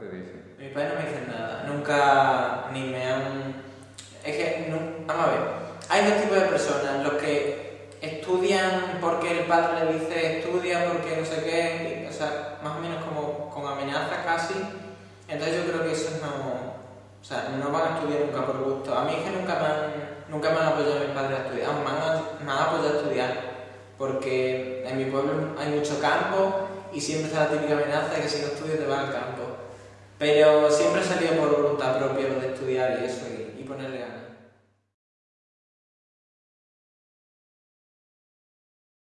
te dicen? Mis padres no me dicen nada, nunca ni me han... Es que, vamos a ver, hay dos tipos de personas, los que estudian porque el padre le dice estudia porque no sé qué, o sea, más o menos como con amenaza casi, entonces yo creo que esos no, o sea, no van a estudiar nunca por gusto. A mí es nunca me han, nunca me han apoyado mis padres a estudiar, me han, me han apoyado a estudiar, porque en mi pueblo hay mucho campo y siempre está la típica amenaza de que si no estudias te vas al campo. Pero siempre he salido por voluntad propia lo de estudiar y eso y, y ponerle ganas.